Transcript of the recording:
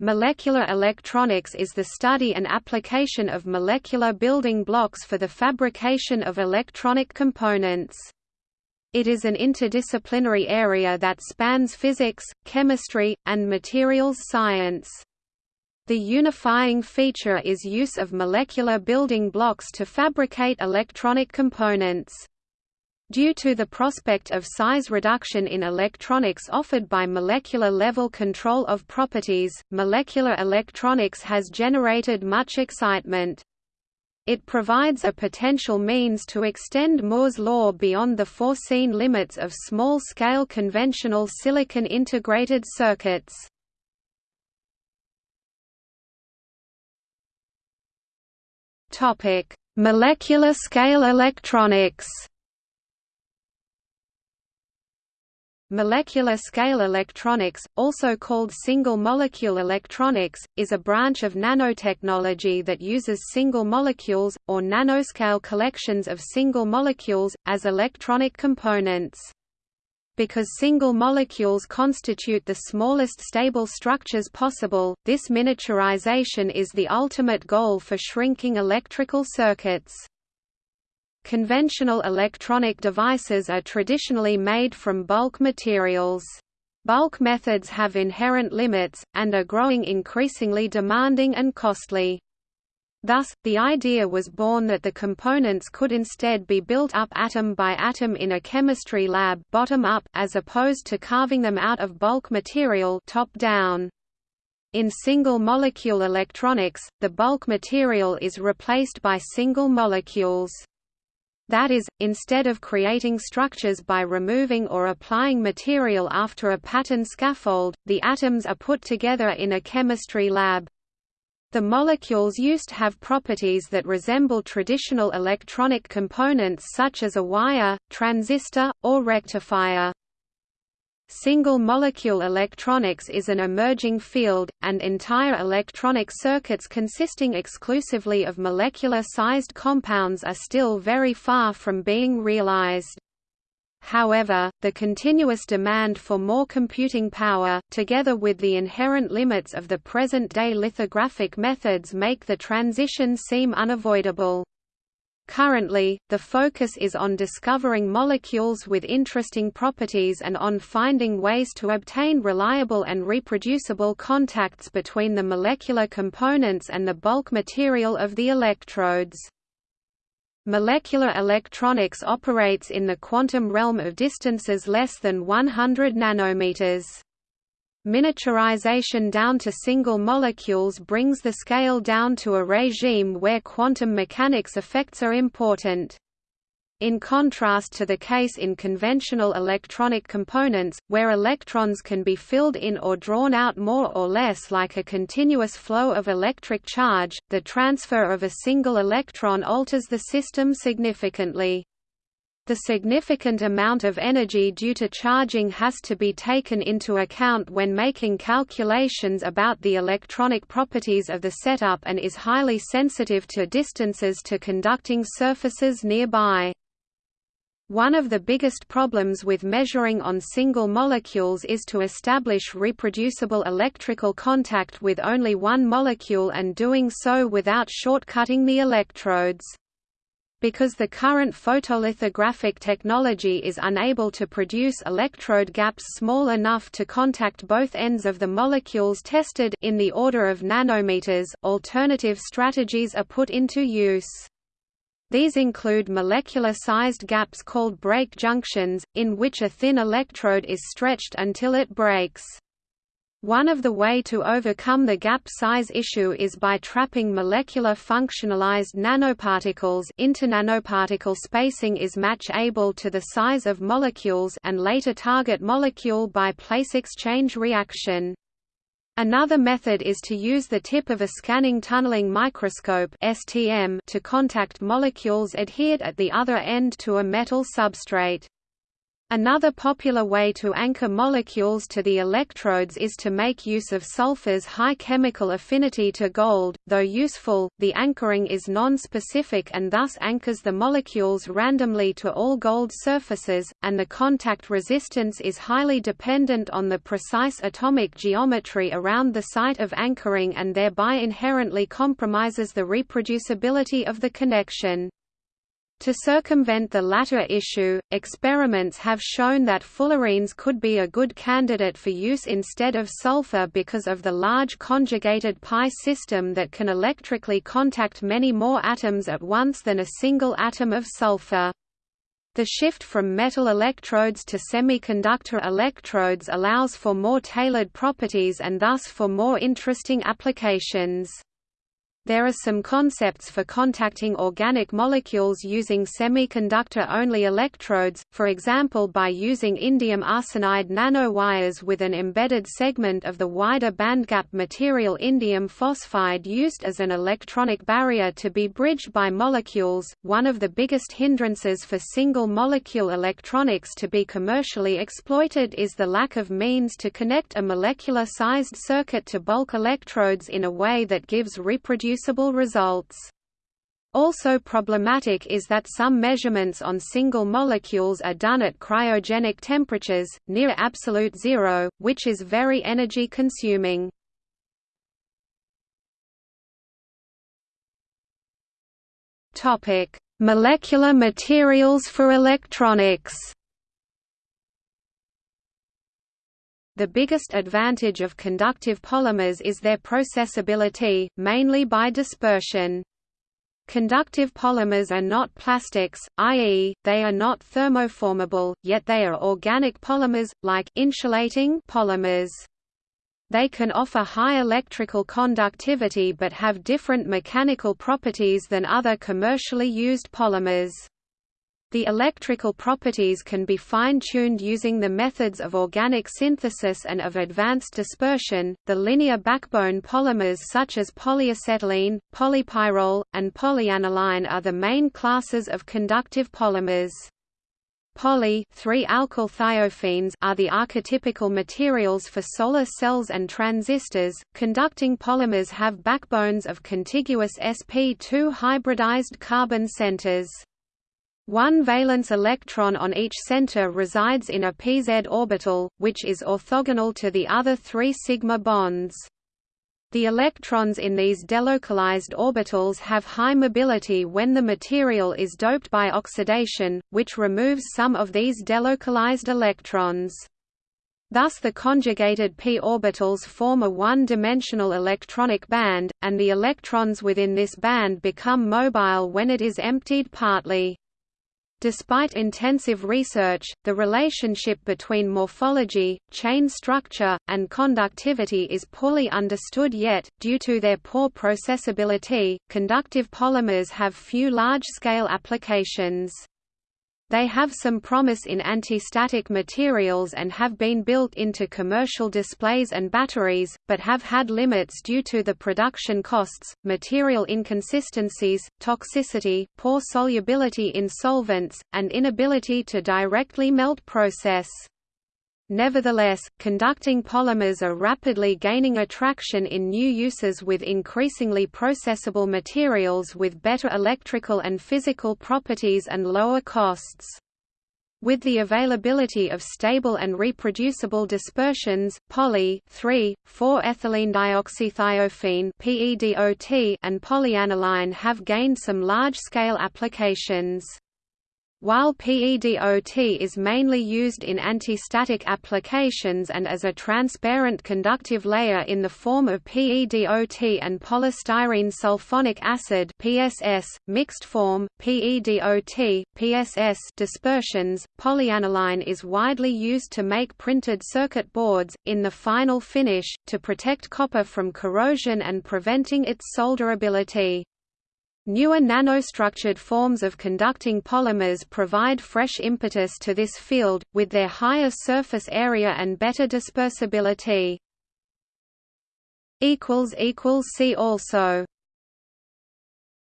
Molecular electronics is the study and application of molecular building blocks for the fabrication of electronic components. It is an interdisciplinary area that spans physics, chemistry, and materials science. The unifying feature is use of molecular building blocks to fabricate electronic components. Due to the prospect of size reduction in electronics offered by molecular-level control of properties, molecular electronics has generated much excitement. It provides a potential means to extend Moore's law beyond the foreseen limits of small-scale conventional silicon integrated circuits. Molecular scale electronics Molecular scale electronics, also called single-molecule electronics, is a branch of nanotechnology that uses single molecules, or nanoscale collections of single molecules, as electronic components. Because single molecules constitute the smallest stable structures possible, this miniaturization is the ultimate goal for shrinking electrical circuits. Conventional electronic devices are traditionally made from bulk materials. Bulk methods have inherent limits, and are growing increasingly demanding and costly. Thus, the idea was born that the components could instead be built up atom by atom in a chemistry lab bottom up as opposed to carving them out of bulk material top down. In single-molecule electronics, the bulk material is replaced by single molecules. That is, instead of creating structures by removing or applying material after a pattern scaffold, the atoms are put together in a chemistry lab. The molecules used have properties that resemble traditional electronic components such as a wire, transistor, or rectifier. Single-molecule electronics is an emerging field, and entire electronic circuits consisting exclusively of molecular-sized compounds are still very far from being realized. However, the continuous demand for more computing power, together with the inherent limits of the present-day lithographic methods make the transition seem unavoidable. Currently, the focus is on discovering molecules with interesting properties and on finding ways to obtain reliable and reproducible contacts between the molecular components and the bulk material of the electrodes. Molecular electronics operates in the quantum realm of distances less than 100 nanometers. Miniaturization down to single molecules brings the scale down to a regime where quantum mechanics effects are important. In contrast to the case in conventional electronic components, where electrons can be filled in or drawn out more or less like a continuous flow of electric charge, the transfer of a single electron alters the system significantly. The significant amount of energy due to charging has to be taken into account when making calculations about the electronic properties of the setup and is highly sensitive to distances to conducting surfaces nearby. One of the biggest problems with measuring on single molecules is to establish reproducible electrical contact with only one molecule and doing so without shortcutting the electrodes. Because the current photolithographic technology is unable to produce electrode gaps small enough to contact both ends of the molecules tested in the order of nanometers, alternative strategies are put into use. These include molecular-sized gaps called break junctions, in which a thin electrode is stretched until it breaks. One of the way to overcome the gap size issue is by trapping molecular functionalized nanoparticles internanoparticle spacing is match-able to the size of molecules and later target molecule by place exchange reaction. Another method is to use the tip of a scanning tunneling microscope to contact molecules adhered at the other end to a metal substrate. Another popular way to anchor molecules to the electrodes is to make use of sulfur's high chemical affinity to gold. Though useful, the anchoring is non-specific and thus anchors the molecules randomly to all gold surfaces, and the contact resistance is highly dependent on the precise atomic geometry around the site of anchoring and thereby inherently compromises the reproducibility of the connection. To circumvent the latter issue, experiments have shown that fullerenes could be a good candidate for use instead of sulfur because of the large conjugated pi system that can electrically contact many more atoms at once than a single atom of sulfur. The shift from metal electrodes to semiconductor electrodes allows for more tailored properties and thus for more interesting applications. There are some concepts for contacting organic molecules using semiconductor-only electrodes, for example by using indium arsenide nanowires with an embedded segment of the wider bandgap material indium phosphide used as an electronic barrier to be bridged by molecules. One of the biggest hindrances for single-molecule electronics to be commercially exploited is the lack of means to connect a molecular-sized circuit to bulk electrodes in a way that gives reproducible reproducible results. Also problematic is that some measurements on single molecules are done at cryogenic temperatures, near absolute zero, which is very energy consuming. Molecular materials for electronics The biggest advantage of conductive polymers is their processability, mainly by dispersion. Conductive polymers are not plastics, i.e., they are not thermoformable, yet they are organic polymers, like insulating polymers. They can offer high electrical conductivity but have different mechanical properties than other commercially used polymers. The electrical properties can be fine-tuned using the methods of organic synthesis and of advanced dispersion. The linear backbone polymers such as polyacetylene, polypyrrole, and polyaniline are the main classes of conductive polymers. Poly are the archetypical materials for solar cells and transistors. Conducting polymers have backbones of contiguous sp2 hybridized carbon centers. One valence electron on each center resides in a pz orbital, which is orthogonal to the other three sigma bonds. The electrons in these delocalized orbitals have high mobility when the material is doped by oxidation, which removes some of these delocalized electrons. Thus the conjugated p orbitals form a one-dimensional electronic band, and the electrons within this band become mobile when it is emptied partly. Despite intensive research, the relationship between morphology, chain structure, and conductivity is poorly understood yet, due to their poor processability. Conductive polymers have few large scale applications. They have some promise in anti-static materials and have been built into commercial displays and batteries, but have had limits due to the production costs, material inconsistencies, toxicity, poor solubility in solvents, and inability to directly melt process. Nevertheless, conducting polymers are rapidly gaining attraction in new uses with increasingly processable materials with better electrical and physical properties and lower costs. With the availability of stable and reproducible dispersions, poly 3,4-ethylene dioxythiophene and polyaniline have gained some large-scale applications. While PEDOT is mainly used in anti-static applications and as a transparent conductive layer in the form of PEDOT and polystyrene sulfonic acid (PSS) mixed form PEDOT PSS dispersions, polyaniline is widely used to make printed circuit boards in the final finish to protect copper from corrosion and preventing its solderability. Newer nanostructured forms of conducting polymers provide fresh impetus to this field, with their higher surface area and better dispersibility. See also